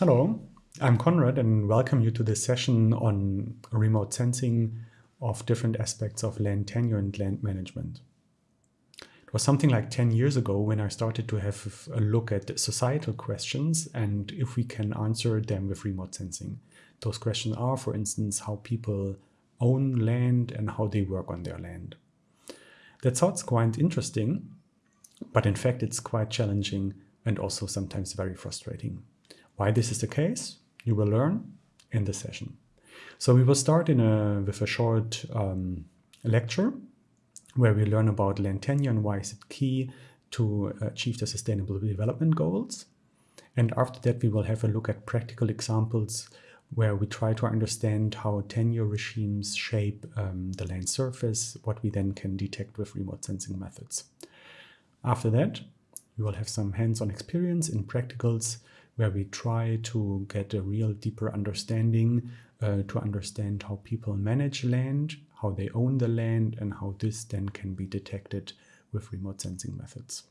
Hello, I'm Conrad and welcome you to this session on remote sensing of different aspects of land tenure and land management. It was something like 10 years ago when I started to have a look at societal questions and if we can answer them with remote sensing. Those questions are, for instance, how people own land and how they work on their land. That sounds quite interesting, but in fact it's quite challenging and also sometimes very frustrating. Why this is the case, you will learn in the session. So we will start in a, with a short um, lecture where we learn about land tenure and why is it key to achieve the sustainable development goals. And after that, we will have a look at practical examples where we try to understand how tenure regimes shape um, the land surface, what we then can detect with remote sensing methods. After that, we will have some hands-on experience in practicals where we try to get a real deeper understanding uh, to understand how people manage land, how they own the land, and how this then can be detected with remote sensing methods.